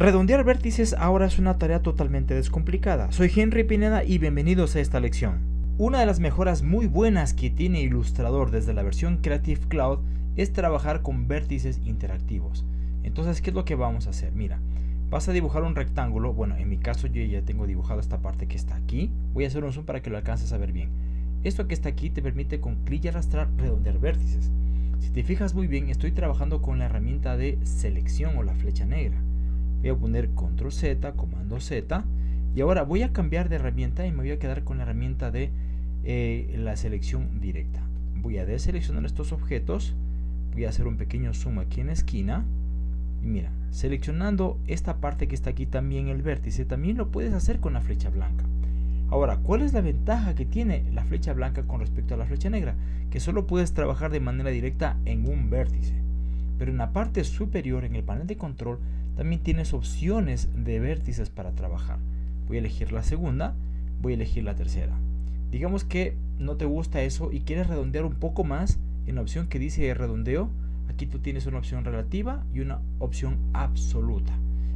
Redondear vértices ahora es una tarea totalmente descomplicada. Soy Henry Pineda y bienvenidos a esta lección. Una de las mejoras muy buenas que tiene Illustrator desde la versión Creative Cloud es trabajar con vértices interactivos. Entonces, ¿qué es lo que vamos a hacer? Mira, vas a dibujar un rectángulo. Bueno, en mi caso yo ya tengo dibujado esta parte que está aquí. Voy a hacer un zoom para que lo alcances a ver bien. Esto que está aquí te permite con clic y arrastrar redondear vértices. Si te fijas muy bien, estoy trabajando con la herramienta de selección o la flecha negra voy a poner control Z, comando Z y ahora voy a cambiar de herramienta y me voy a quedar con la herramienta de eh, la selección directa voy a deseleccionar estos objetos voy a hacer un pequeño zoom aquí en la esquina y mira, seleccionando esta parte que está aquí también el vértice, también lo puedes hacer con la flecha blanca. Ahora, ¿cuál es la ventaja que tiene la flecha blanca con respecto a la flecha negra? Que solo puedes trabajar de manera directa en un vértice. Pero en la parte superior, en el panel de control, también tienes opciones de vértices para trabajar. Voy a elegir la segunda, voy a elegir la tercera. Digamos que no te gusta eso y quieres redondear un poco más en la opción que dice redondeo. Aquí tú tienes una opción relativa y una opción absoluta.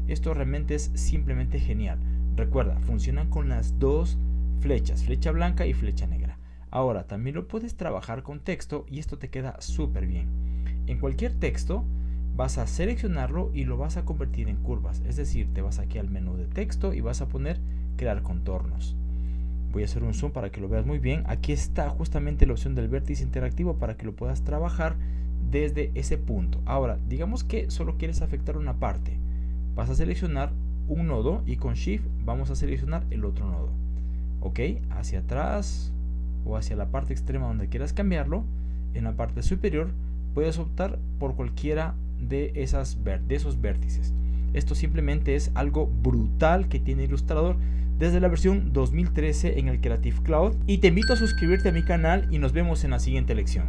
Esto realmente es simplemente genial. Recuerda, funcionan con las dos flechas, flecha blanca y flecha negra. Ahora, también lo puedes trabajar con texto y esto te queda súper bien. En cualquier texto, vas a seleccionarlo y lo vas a convertir en curvas. Es decir, te vas aquí al menú de texto y vas a poner crear contornos. Voy a hacer un zoom para que lo veas muy bien. Aquí está justamente la opción del vértice interactivo para que lo puedas trabajar desde ese punto. Ahora, digamos que solo quieres afectar una parte. Vas a seleccionar un nodo y con Shift vamos a seleccionar el otro nodo. Ok, hacia atrás o hacia la parte extrema donde quieras cambiarlo. En la parte superior puedes optar por cualquiera de, esos vértices. Esto simplemente es algo brutal que tiene Illustrator desde la versión 2013 en el Creative Cloud y te invito a suscribirte a mi canal y nos vemos en la siguiente lección.